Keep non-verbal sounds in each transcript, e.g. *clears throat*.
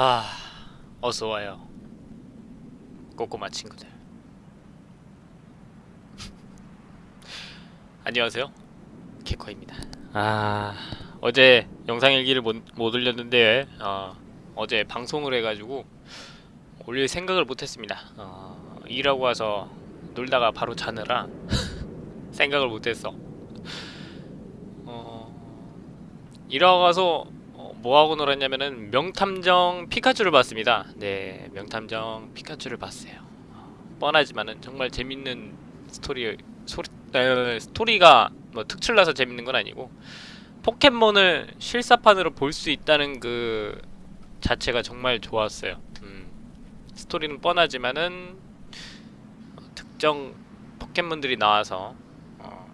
아, 어서 와요. 꼬꼬마 친구들. *laughs* 안녕하세요. 개코입니다. 아, 어제 영상 일기를 못, 못 올렸는데 어, 어제 방송을 해가지고 올릴 생각을 못했습니다. 어, 일하고 와서 놀다가 바로 자느라 *laughs* 생각을 못했어. 어, 일하고 어, 뭐하고 놀았냐면은 명탐정 피카츄를 봤습니다. 네, 명탐정 피카츄를 봤어요. 어, 뻔하지만은 정말 재밌는 스토리 소리, 에, 스토리가 뭐 특출나서 재밌는 건 아니고 포켓몬을 실사판으로 볼 수 있다는 그 자체가 정말 좋았어요. 음, 스토리는 뻔하지만은 어, 특정 포켓몬들이 나와서 어,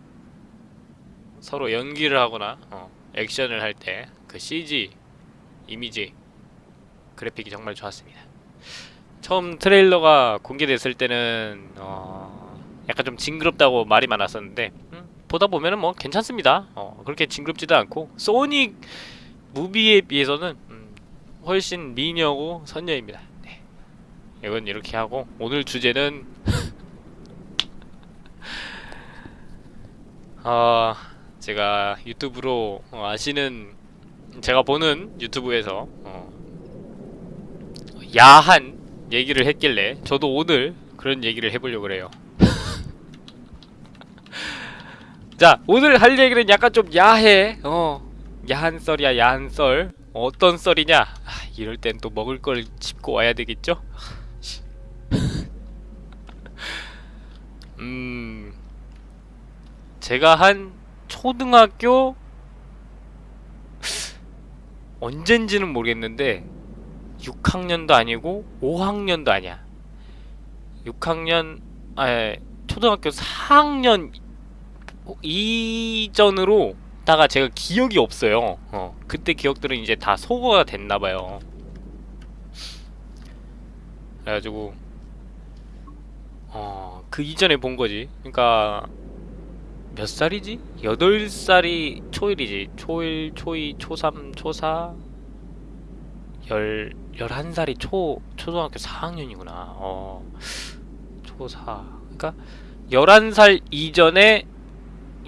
서로 연기를 하거나 어, 액션을 할 때 그 CG 이미지 그래픽이 정말 좋았습니다. 처음 트레일러가 공개됐을 때는 어, 약간 좀 징그럽다고 말이 많았었는데 음, 보다 보면은 뭐 괜찮습니다. 어, 그렇게 징그럽지도 않고 소닉 무비에 비해서는 음, 훨씬 미녀고 선녀입니다. 네. 이건 이렇게 하고 오늘 주제는 *laughs* 어, 제가 유튜브로 어, 아시는 제가 보는 유튜브에서 어, 야한 얘기를 했길래 저도 오늘 그런 얘기를 해보려고 그래요. *laughs* 자 오늘 할 얘기는 약간 좀 야해 어 야한 썰이야 야한 썰. 어떤 썰이냐? 아, 이럴 땐 또 먹을 걸 짚고 와야 되겠죠? *laughs* 음 제가 한 초등학교 언젠지는 모르겠는데 6학년도 아니고 5학년도 아니야 6학년 아 초등학교 4학년 이전으로 다가 제가 기억이 없어요. 어, 그때 기억들은 이제 다 소거가 됐나봐요. 그래가지고 어, 그 이전에 본 거지. 그러니까 몇 살이지? 8살이 초일이지. 초일, 초이, 초삼, 초사 열, 11살이 초, 초등학교 4학년이구나. 어, 초사. 그러니까 11살 이전에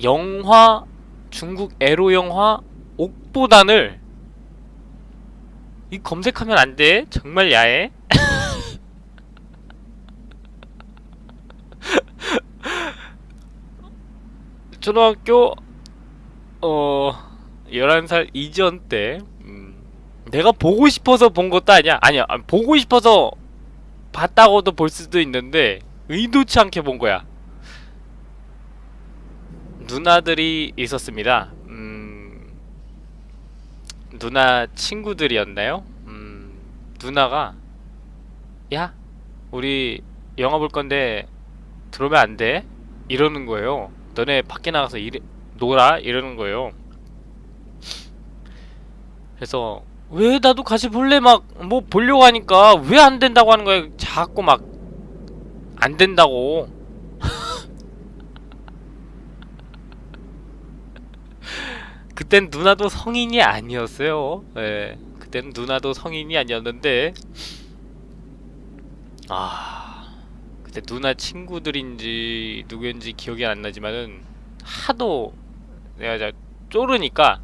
영화 중국 에로 영화 옥보단을 이 검색하면 안 돼. 정말 야해. 초등학교 어 11살 이전 때 음, 내가 보고 싶어서 본 것도 아니야. 아니야. 보고 싶어서 봤다고도 볼 수도 있는데 의도치 않게 본 거야. 누나들이 있었습니다. 음, 누나 친구들이었나요? 음, 누나가 야, 우리 영화 볼 건데 들어오면 안 돼? 이러는 거예요. 너네 밖에 나가서 일, 놀아? 이러는 거예요. 그래서 왜 나도 같이 볼래? 막 뭐 보려고 하니까 왜 안 된다고 하는 거야? 자꾸 막 안 된다고. *laughs* 그땐 누나도 성인이 아니었어요. 예. 그땐 누나도 성인이 아니었는데 아 그때 누나 친구들인지 누구인지 기억이 안 나지만은 하도 내가 자 쪼르니까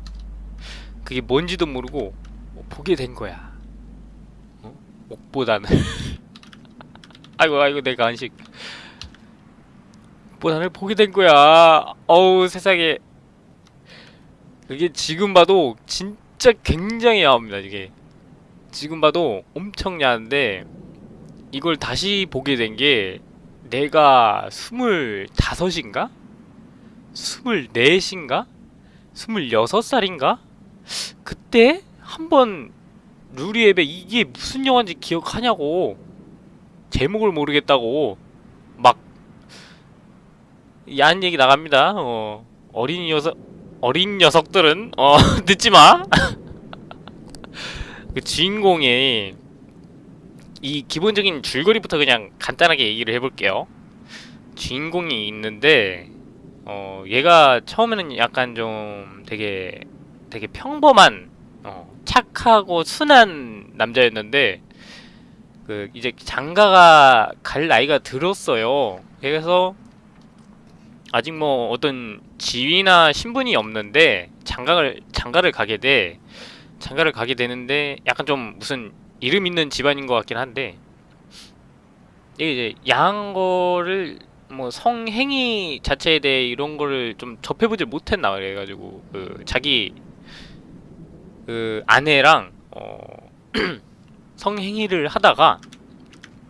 그게 뭔지도 모르고 보게 된 거야. 어? 옥보다는 *laughs* 아이고 아이고 내 간식 옥보단을 보게 된 거야. 어우 세상에 그게 지금 봐도 진짜 굉장히 야합니다 이게 지금 봐도 엄청 야한데 이걸 다시 보게 된 게 내가 스물다섯인가? 스물넷인가? 스물여섯 살인가? 그때 한번 루리앱에 이게 무슨 영화인지 기억하냐고 제목을 모르겠다고 막 야한 얘기 나갑니다 어 어린이 여섯 어린 녀석들은 어 *laughs* 늦지마 *laughs* 그 주인공이 이 기본적인 줄거리부터 그냥 간단하게 얘기를 해볼게요 주인공이 있는데 어 얘가 처음에는 약간 좀 되게 되게 평범한 어 착하고 순한 남자였는데 그 이제 장가가 갈 나이가 들었어요. 그래서 아직 뭐 어떤 지위나 신분이 없는데 장가를 장가를 가게 돼 장가를 가게 되는데 약간 좀 무슨 이름 있는 집안인 것 같긴 한데 이게 이제 야한 거를 뭐 성행위 자체에 대해 이런 거를 좀 접해보질 못했나 그래가지고 그 자기 그 아내랑 어 *clears throat* 성행위를 하다가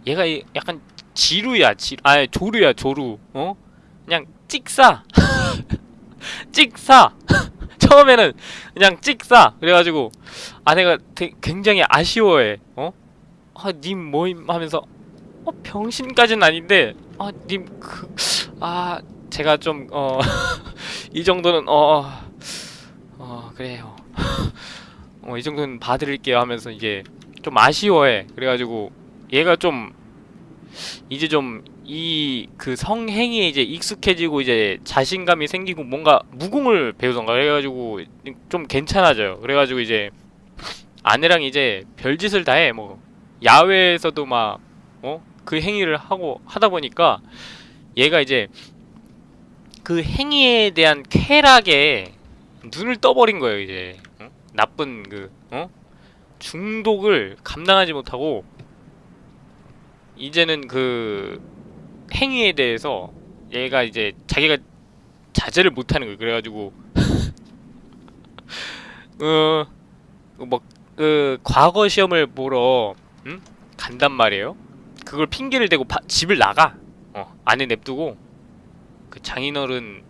얘가 이- 약간 지루야 지 아니 조루야 조루. 어? 그냥 찍사. *laughs* 찍사 처음에는 그냥 찍사. 그래가지고 아내가 되게 굉장히 아쉬워해. 어? 아님 뭐임 하면서 어 병신까지는 아닌데 아님 그 아 제가 좀 어 *laughs* 이 정도는 어어 그래요. *laughs* 어 이 정도는 봐드릴게요 하면서 이제 좀 아쉬워해. 그래가지고 얘가 좀 이제 좀 이 그 성행위에 이제 익숙해지고 이제 자신감이 생기고 뭔가 무공을 배우던가 그래가지고 좀 괜찮아져요 그래가지고 이제 아내랑 이제 별짓을 다 해 뭐 야외에서도 막 어? 그 행위를 하고 하다 보니까 얘가 이제 그 행위에 대한 쾌락에 눈을 떠버린 거예요 이제 어? 나쁜 그 어? 중독을 감당하지 못하고 이제는 그 행위에 대해서 얘가 이제 자기가 자제를 못하는 거예요. 그래가지고 *laughs* 어뭐그 과거 시험을 보러 응? 간단 말이에요. 그걸 핑계를 대고 바- 집을 나가. 어 안에 냅두고 그 장인어른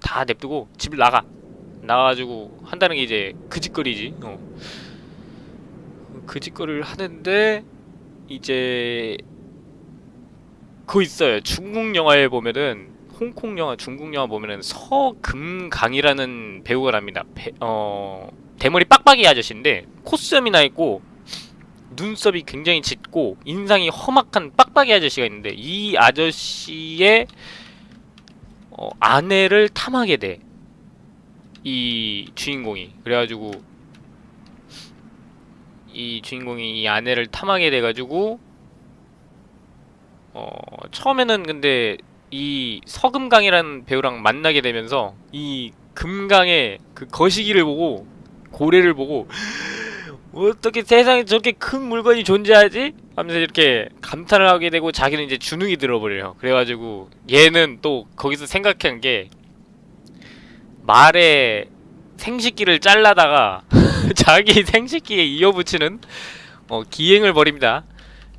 다 냅두고 집을 나가. 나가가지고 한다는 게 이제 그 짓거리지. 어. 그 짓거리를 하는데 이제 그거 있어요. 중국 영화에 보면은 홍콩 영화 중국 영화 보면은 서금강이라는 배우가 납니다. 배- 어 대머리 빡빡이 아저씨인데 콧수염이 나 있고 눈썹이 굉장히 짙고 인상이 험악한 빡빡이 아저씨가 있는데 이 아저씨의 어, 아내를 탐하게 돼. 이 주인공이. 그래가지고 이 주인공이 이 아내를 탐하게 돼가지고 어 처음에는 근데 이 서금강이라는 배우랑 만나게 되면서 이 금강의 그 거시기를 보고 고래를 보고 어떻게 세상에 저렇게 큰 물건이 존재하지? 하면서 이렇게 감탄을 하게 되고 자기는 이제 주눅이 들어버려요. 그래가지고 얘는 또 거기서 생각한 게 말의 생식기를 잘라다가 *laughs* 자기 생식기에 이어붙이는 어, 기행을 벌입니다.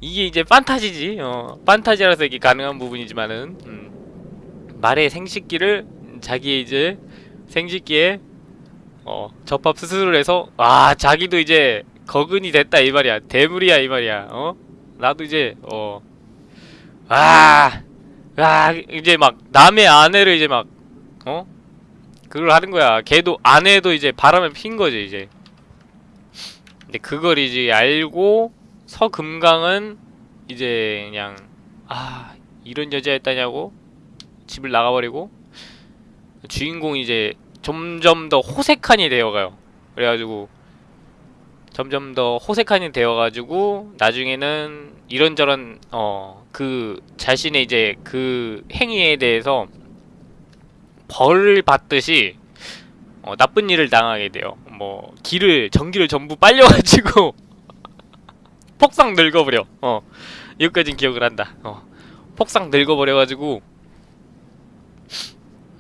이게 이제 판타지지. 어, 판타지라서 이게 가능한 부분이지만은 음, 말의 생식기를 자기의 이제 생식기에 어, 접합 수술을 해서 아 자기도 이제 거근이 됐다 이 말이야 대물이야 이 말이야 어 나도 이제 어, 어아 아, 이제 막 남의 아내를 이제 막 어 그걸 하는 거야 걔도 아내도 이제 바람을 핀 거지 이제 근데 그걸 이제 알고 서금강은 이제 그냥 아 이런 여자였다냐고 집을 나가버리고 주인공이 이제 점점 더 호색한이 되어가요. 그래가지고 점점 더 호색한이 되어가지고 나중에는 이런저런 어 그 자신의 이제 그 행위에 대해서 벌을 받듯이 어, 나쁜 일을 당하게 돼요. 뭐 길을 전기를 전부 빨려가지고 *laughs* 폭삭 늙어버려. 어 여기까진 기억을 한다. 어 폭삭 늙어버려가지고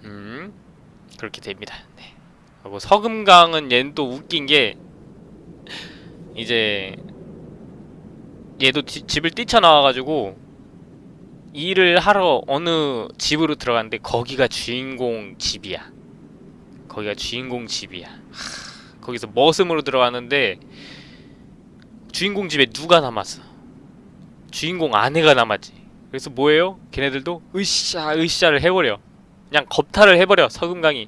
음 그렇게 됩니다. 네. 하고 서금강은 얘는 또 웃긴 게 이제 얘도 지- 집을 뛰쳐나와가지고 일을 하러 어느 집으로 들어갔는데 거기가 주인공 집이야. 거기가 주인공 집이야. 하, 거기서 머슴으로 들어갔는데 주인공 집에 누가 남았어? 주인공 아내가 남았지. 그래서 뭐예요? 걔네들도 으쌰 으쌰를 해버려. 그냥 겁탈을 해버려 서금강이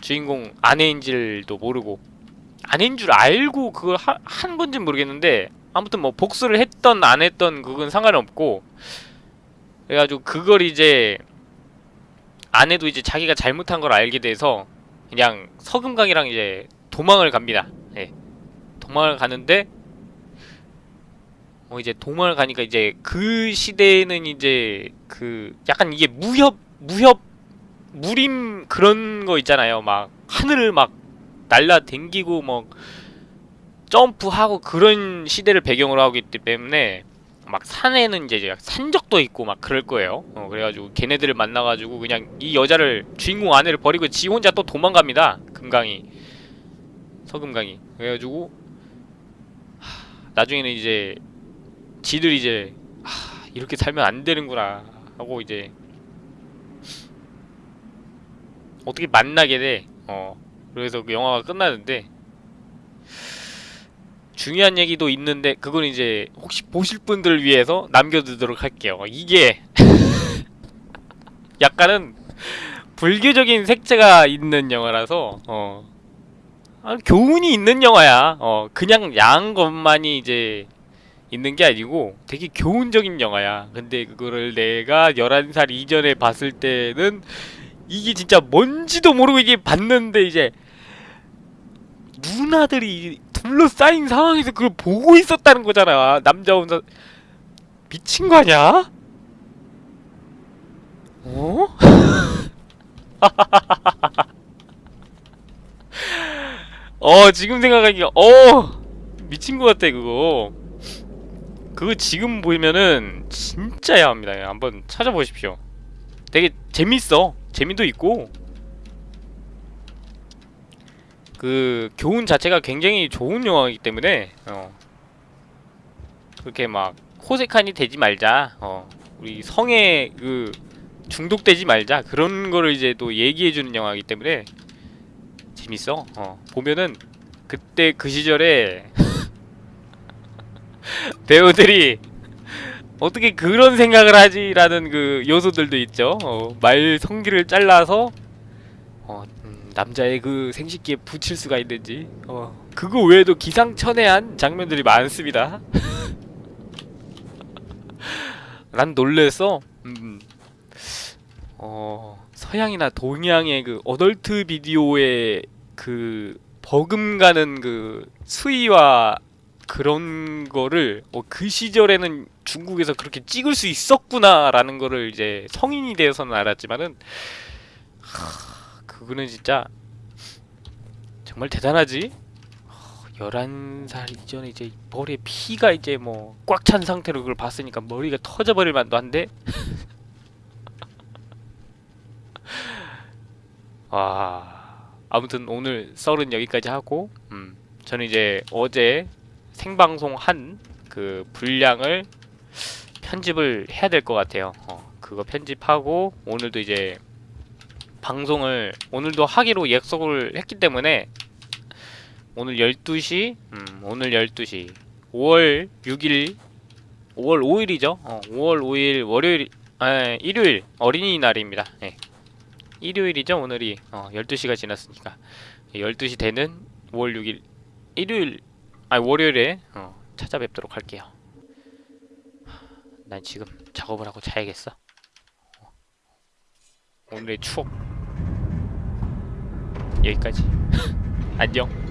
주인공 아내인 줄도 모르고 아내인 줄 알고 그걸 하, 한 건진 모르겠는데 아무튼 뭐 복수를 했던 안 했던 그건 상관없고 그래가지고 그걸 이제 아내도 이제 자기가 잘못한 걸 알게 돼서 그냥 서금강이랑 이제 도망을 갑니다 예. 도망을 가는데 어 이제 도망을 가니까 이제 그 시대에는 이제 그 약간 이게 무협 무협 무림 그런 거 있잖아요. 막 하늘을 막 날라 댕기고 뭐 점프하고 그런 시대를 배경으로 하고 있기 때문에 막 산에는 이제 산적도 있고 막 그럴 거예요. 어, 그래가지고 걔네들을 만나가지고 그냥 이 여자를 주인공 아내를 버리고 지 혼자 또 도망갑니다. 금강이 서금강이 그래가지고 하, 나중에는 이제 지들 이제 하, 이렇게 살면 안 되는구나 하고 이제 어떻게 만나게 돼. 어 그래서 그 영화가 끝나는데 중요한 얘기도 있는데 그건 이제 혹시 보실 분들을 위해서 남겨두도록 할게요. 이게 *laughs* 약간은 불교적인 색채가 있는 영화라서 어 아, 교훈이 있는 영화야. 어 그냥 야한 것만이 이제 있는 게 아니고 되게 교훈적인 영화야. 근데 그거를 내가 11살 이전에 봤을 때는 이게 진짜 뭔지도 모르고 이게 봤는데 이제 누나들이 둘러싸인 상황에서 그걸 보고 있었다는 거잖아. 남자 혼자 미친 거 아니야? 어? *laughs* 어 지금 생각하니까 어 미친 거 같아 그거. 그거 지금 보면은 진짜 야합니다. 한번 찾아보십시오. 되게 재밌어. 재미도 있고 그 교훈 자체가 굉장히 좋은 영화이기 때문에 어. 그렇게 막 호색하니 되지 말자 어. 우리 성에 그 중독되지 말자 그런 거를 이제 또 얘기해주는 영화이기 때문에 재밌어 어. 보면은 그때 그 시절에 *laughs* 배우들이 어떻게 그런 생각을 하지라는 그 요소들도 있죠 어, 말 성기를 잘라서 어, 음, 남자의 그 생식기에 붙일 수가 있는지. 어, 그거 외에도 기상천외한 장면들이 많습니다. *laughs* 난 놀랬어 음, 어, 서양이나 동양의 그 어덜트 비디오의 그 버금가는 그 수위와 그런 거를 어, 그 시절에는 중국에서 그렇게 찍을 수 있었구나라는 거를 이제 성인이 되어서는 알았지만은 하, 그거는 진짜 정말 대단하지. 11살 이전에 이제 머리에 피가 이제 뭐 꽉 찬 상태로 그걸 봤으니까 머리가 터져버릴 만도 한데 *laughs* 와 아무튼 오늘 썰은 여기까지 하고 음 저는 이제 어제 생방송 한 그 분량을 편집을 해야 될 것 같아요. 어, 그거 편집하고 오늘도 이제 방송을 오늘도 하기로 약속을 했기 때문에 오늘 12시 음, 오늘 12시 5월 6일 5월 5일이죠. 어, 5월 5일 월요일 아, 일요일 어린이날입니다. 예. 일요일이죠. 오늘이 어, 12시가 지났으니까 12시 되는 5월 6일 일요일 아 월요일에 어, 찾아뵙도록 할게요. 난 지금 작업을 하고 자야겠어. 어. 오늘의 추억 여기까지. *laughs* 안녕.